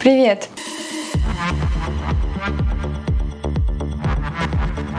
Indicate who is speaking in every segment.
Speaker 1: Привет!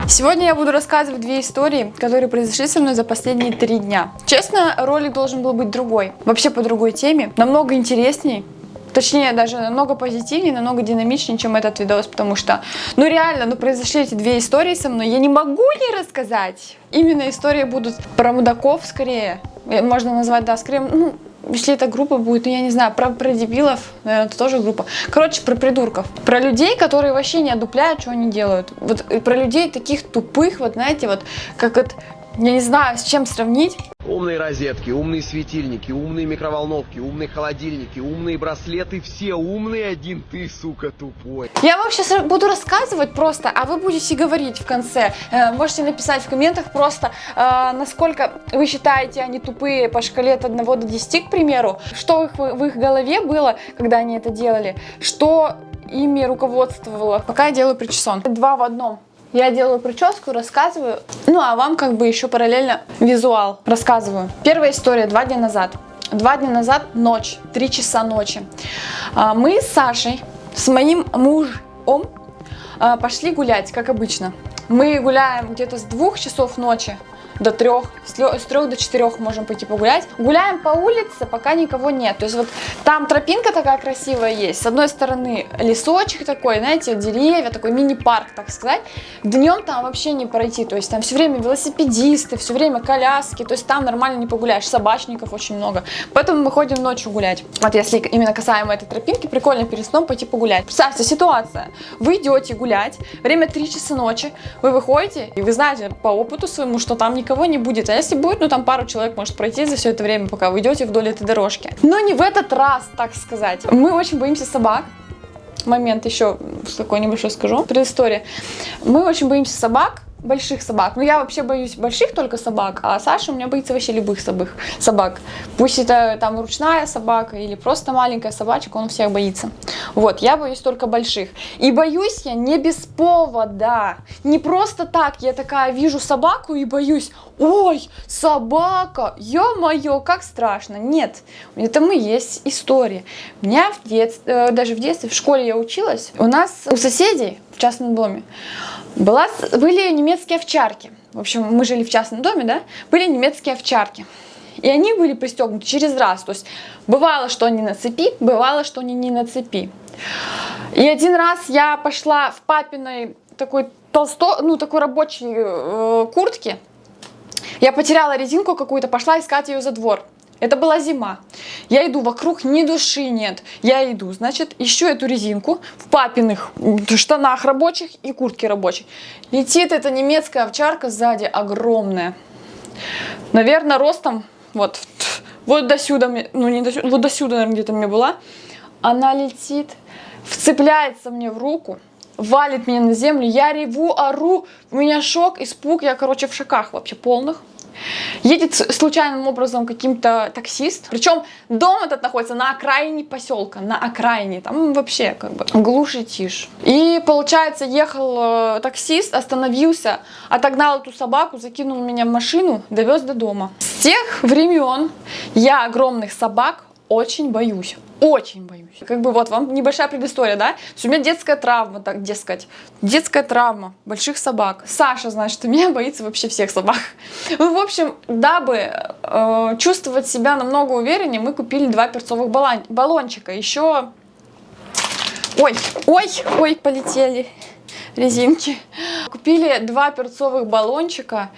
Speaker 1: Сегодня я буду рассказывать две истории, которые произошли со мной за последние три дня. Честно, ролик должен был быть другой, вообще по другой теме, намного интересней. Точнее, даже намного позитивнее, намного динамичнее, чем этот видос, потому что, ну реально, ну произошли эти две истории со мной, я не могу не рассказать. Именно истории будут про мудаков скорее, можно назвать, да, скорее, ну, если это группа будет, ну я не знаю, про, про дебилов, наверное, это тоже группа. Короче, про придурков. Про людей, которые вообще не одупляют, что они делают. Вот про людей таких тупых, вот знаете, вот как это я не знаю, с чем сравнить.
Speaker 2: Умные розетки, умные светильники, умные микроволновки, умные холодильники, умные браслеты, все умные, один ты, сука, тупой.
Speaker 1: Я вам сейчас буду рассказывать просто, а вы будете говорить в конце. Э, можете написать в комментах просто, э, насколько вы считаете они тупые по шкале от 1 до 10, к примеру. Что в их, голове было, когда они это делали, что ими руководствовало. Пока я делаю причесон. Два в одном. Я делаю прическу, рассказываю, ну а вам как бы еще параллельно визуал рассказываю. Первая история два дня назад. Два дня назад ночь, три часа ночи. А, мы с Сашей, с моим мужем а, пошли гулять, как обычно. Мы гуляем где-то с двух часов ночи до трех, с трех до четырех можем пойти погулять. Гуляем по улице, пока никого нет. То есть вот там тропинка такая красивая есть. С одной стороны лесочек такой, знаете, деревья, такой мини-парк, так сказать. Днем там вообще не пройти. То есть там все время велосипедисты, все время коляски. То есть там нормально не погуляешь. Собачников очень много. Поэтому мы ходим ночью гулять. Вот если именно касаемо этой тропинки, прикольно перед сном пойти погулять. Представьте, ситуация. Вы идете гулять, время 3 часа ночи, вы выходите, и вы знаете по опыту своему, что там никого никого не будет. А если будет, ну там пару человек может пройти за все это время, пока вы идете вдоль этой дорожки. Но не в этот раз, так сказать. Мы очень боимся собак. Момент еще такой небольшой скажу. Предыстория. Мы очень боимся собак, больших собак. Ну, я вообще боюсь больших только собак, а Саша у меня боится вообще любых собак. собак. Пусть это там ручная собака или просто маленькая собачка, он всех боится. Вот, я боюсь только больших. И боюсь я не без повода. Не просто так, я такая вижу собаку и боюсь. Ой, собака, ё-моё, как страшно. Нет, это мы есть история. У меня в детстве, э, даже в детстве, в школе я училась, у нас у соседей в частном доме была, были немецкие овчарки. В общем, мы жили в частном доме, да? Были немецкие овчарки. И они были пристегнуты через раз. То есть бывало, что они на цепи, бывало, что они не на цепи. И один раз я пошла в папиной такой толсто, ну такой рабочей э, куртке. Я потеряла резинку какую-то, пошла искать ее за двор. Это была зима. Я иду, вокруг ни души нет. Я иду, значит, ищу эту резинку в папиных штанах рабочих и куртке рабочей. Летит эта немецкая овчарка сзади, огромная. Наверное, ростом, вот, вот до сюда, ну не до сюда, вот до сюда, наверное, где-то мне была. Она летит, вцепляется мне в руку, валит меня на землю, я реву, ору, у меня шок, испуг, я, короче, в шоках вообще полных. Едет случайным образом каким-то таксист. Причем дом этот находится на окраине поселка, на окраине. Там вообще как бы глушь и тишь. И получается ехал э, таксист, остановился, отогнал эту собаку, закинул меня в машину, довез до дома. С тех времен я огромных собак очень боюсь. Очень боюсь. Как бы вот вам небольшая предыстория, да? у меня детская травма, так дескать. Детская травма больших собак. Саша, значит, у меня боится вообще всех собак. Ну, в общем, дабы э, чувствовать себя намного увереннее, мы купили два перцовых баллон баллончика. Еще... Ой, ой, ой, полетели резинки. Купили два перцовых баллончика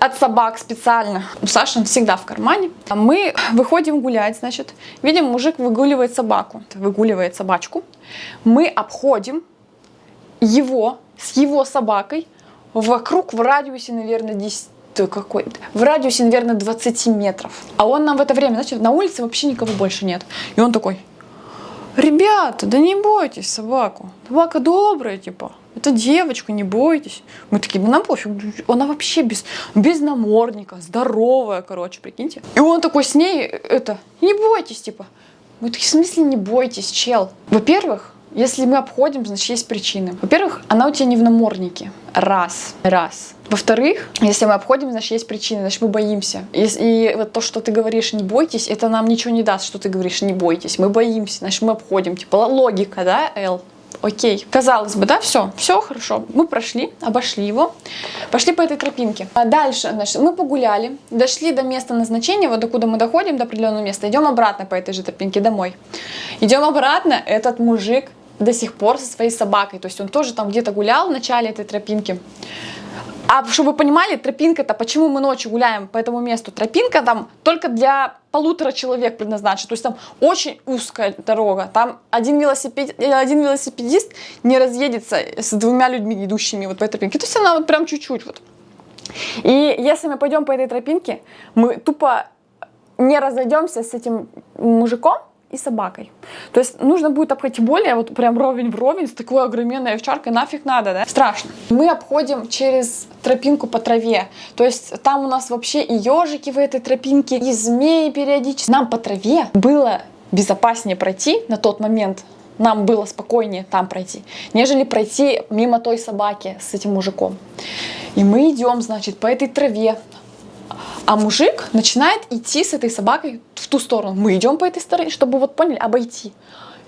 Speaker 1: от собак специально. У Саши он всегда в кармане. Мы выходим гулять, значит, видим, мужик выгуливает собаку, выгуливает собачку. Мы обходим его с его собакой вокруг в радиусе, наверное, 10 какой в радиусе, наверное, 20 метров. А он нам в это время, значит, на улице вообще никого больше нет. И он такой, ребята, да не бойтесь собаку, собака добрая, типа. Это девочка, не бойтесь. Мы такие, ну нам пофиг, она вообще без, без намордника, здоровая, короче, прикиньте. И он такой с ней, это, не бойтесь, типа. Мы такие, в смысле не бойтесь, чел? Во-первых, Если мы обходим, значит есть причины. Во-первых, она у тебя не в наморднике. Раз. Раз. Во-вторых, если мы обходим, значит есть причины, значит мы боимся. И, и вот то, что ты говоришь не бойтесь, это нам ничего не даст, что ты говоришь не бойтесь. Мы боимся, значит мы обходим. Типа логика, да, Л? Окей. Казалось бы, да, все, все хорошо. Мы прошли, обошли его, пошли по этой тропинке. А дальше, значит, мы погуляли, дошли до места назначения, вот докуда мы доходим, до определенного места, идем обратно по этой же тропинке домой. Идем обратно, этот мужик до сих пор со своей собакой, то есть он тоже там где-то гулял в начале этой тропинки. А чтобы вы понимали, тропинка-то, почему мы ночью гуляем по этому месту? Тропинка там только для полутора человек предназначена. То есть там очень узкая дорога. Там один, велосипед, э, один велосипедист не разъедется с двумя людьми, идущими вот по этой тропинке. То есть она вот прям чуть-чуть вот. И если мы пойдем по этой тропинке, мы тупо не разойдемся с этим мужиком, и собакой. То есть нужно будет обходить более вот прям ровень в ровень с такой огроменной овчаркой, нафиг надо, да? Страшно. Мы обходим через тропинку по траве, то есть там у нас вообще и ежики в этой тропинке, и змеи периодически. Нам по траве было безопаснее пройти на тот момент, нам было спокойнее там пройти, нежели пройти мимо той собаки с этим мужиком. И мы идем, значит, по этой траве, а мужик начинает идти с этой собакой в ту сторону. Мы идем по этой стороне, чтобы вот поняли, обойти.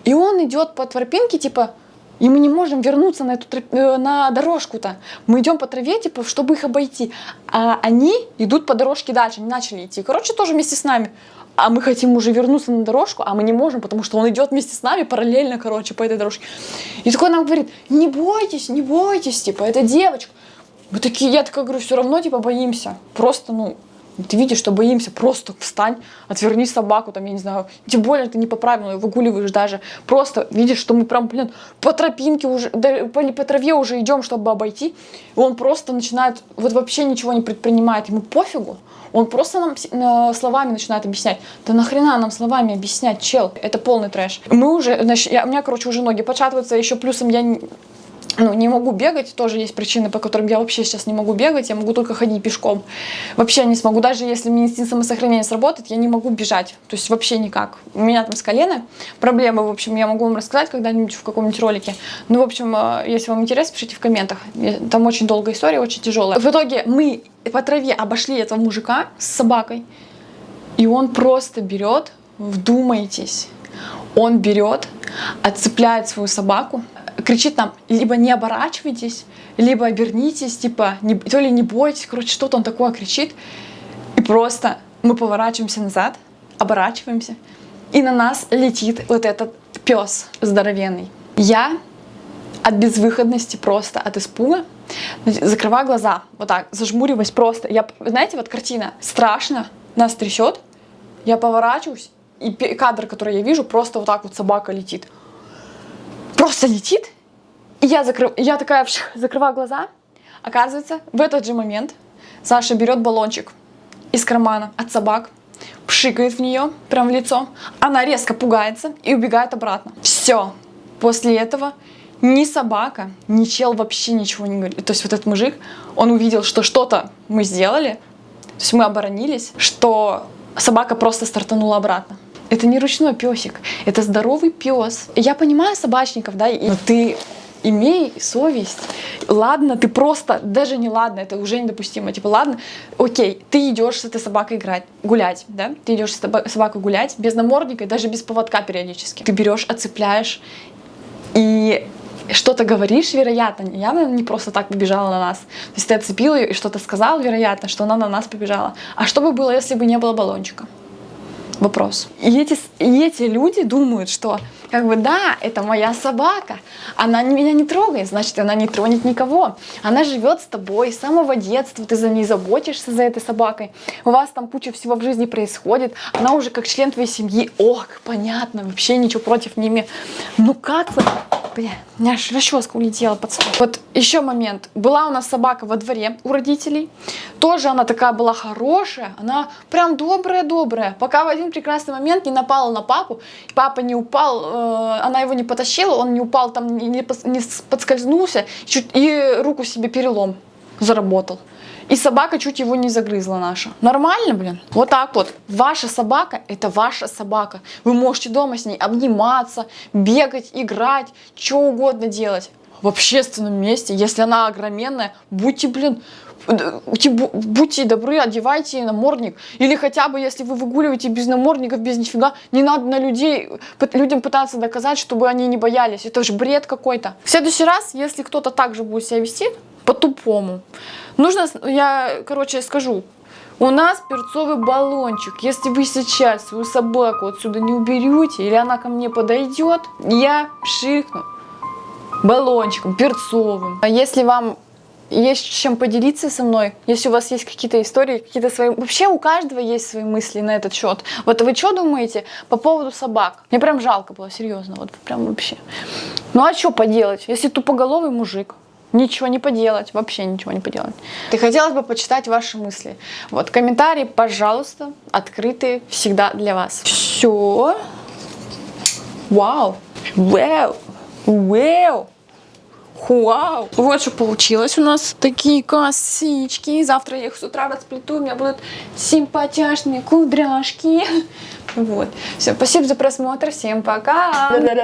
Speaker 1: И он идет по тропинке, типа, и мы не можем вернуться на эту троп... Э, на дорожку-то. Мы идем по траве, типа, чтобы их обойти. А они идут по дорожке дальше, не начали идти. Короче, тоже вместе с нами. А мы хотим уже вернуться на дорожку, а мы не можем, потому что он идет вместе с нами параллельно, короче, по этой дорожке. И такой нам говорит, не бойтесь, не бойтесь, типа, это девочка. Мы такие, я такая говорю, все равно, типа, боимся. Просто, ну, ты видишь, что боимся, просто встань, отверни собаку, там, я не знаю, тем более ты не по правилам выгуливаешь даже. Просто видишь, что мы прям, блин, по тропинке уже, да, по, по траве уже идем, чтобы обойти. И он просто начинает, вот вообще ничего не предпринимает, ему пофигу. Он просто нам э, словами начинает объяснять. Да нахрена нам словами объяснять, чел? Это полный трэш. Мы уже, значит, я, у меня, короче, уже ноги початываются, еще плюсом я ну, не могу бегать, тоже есть причины, по которым я вообще сейчас не могу бегать, я могу только ходить пешком. Вообще не смогу, даже если мне инстинкт самосохранения сработает, я не могу бежать, то есть вообще никак. У меня там с колена проблемы, в общем, я могу вам рассказать когда-нибудь в каком-нибудь ролике. Ну, в общем, э, если вам интересно, пишите в комментах. Там очень долгая история, очень тяжелая. В итоге мы по траве обошли этого мужика с собакой, и он просто берет, вдумайтесь, он берет, отцепляет свою собаку, кричит нам, либо не оборачивайтесь, либо обернитесь, типа, не, то ли не бойтесь, короче, что-то он такое кричит. И просто мы поворачиваемся назад, оборачиваемся, и на нас летит вот этот пес здоровенный. Я от безвыходности просто, от испуга, закрываю глаза, вот так, зажмуриваюсь просто. Я, знаете, вот картина, страшно, нас трясет, я поворачиваюсь, и кадр, который я вижу, просто вот так вот собака летит просто летит. И я, закрыв... я такая закрываю глаза. Оказывается, в этот же момент Саша берет баллончик из кармана от собак, пшикает в нее, прям в лицо. Она резко пугается и убегает обратно. Все. После этого ни собака, ни чел вообще ничего не говорит. То есть вот этот мужик, он увидел, что что-то мы сделали, то есть мы оборонились, что собака просто стартанула обратно. Это не ручной песик, это здоровый пес. Я понимаю собачников, да, но ты имей совесть. Ладно, ты просто, даже не ладно, это уже недопустимо. Типа, ладно, окей, ты идешь с этой собакой играть, гулять, да? Ты идешь с собакой гулять без намордника, даже без поводка периодически. Ты берешь, отцепляешь и что-то говоришь, вероятно, явно не просто так побежала на нас. То есть ты отцепил ее и что-то сказал, вероятно, что она на нас побежала. А что бы было, если бы не было баллончика? Вопрос. И эти, и эти люди думают, что как бы да, это моя собака, она меня не трогает, значит она не тронет никого. Она живет с тобой с самого детства, ты за ней заботишься, за этой собакой. У вас там куча всего в жизни происходит, она уже как член твоей семьи. Ох, понятно, вообще ничего против не. Ну как вы... Бля, у меня аж расческа улетела под стол. Вот еще момент. Была у нас собака во дворе у родителей. Тоже она такая была хорошая. Она прям добрая-добрая. Пока в один прекрасный момент не напала на папу. Папа не упал, э, она его не потащила, он не упал там, не, не подскользнулся. Чуть, и руку себе перелом заработал. И собака чуть его не загрызла наша. Нормально, блин? Вот так вот. Ваша собака – это ваша собака. Вы можете дома с ней обниматься, бегать, играть, что угодно делать. В общественном месте, если она огроменная, будьте, блин, будьте- добры, одевайте ей намордник. Или хотя бы, если вы выгуливаете без намордников, без нифига, не надо на людей, людям пытаться доказать, чтобы они не боялись. Это же бред какой-то. В следующий раз, если кто-то так же будет себя вести, по-тупому, нужно, я, короче, скажу, у нас перцовый баллончик. Если вы сейчас свою собаку отсюда не уберете, или она ко мне подойдет, я пшикну баллончиком перцовым. А если вам есть чем поделиться со мной, если у вас есть какие-то истории, какие-то свои... Вообще у каждого есть свои мысли на этот счет. Вот вы что думаете по поводу собак? Мне прям жалко было, серьезно, вот прям вообще. Ну а что поделать, если тупоголовый мужик? Ничего не поделать, вообще ничего не поделать. И хотелось бы почитать ваши мысли. Вот, комментарии, пожалуйста, открыты всегда для вас. Все. Вау. Вау. Вау. Вау! Вот что получилось у нас. Такие косички. Завтра я их с утра расплету. У меня будут симпатяшные кудряшки. Вот. Все, спасибо за просмотр. Всем пока.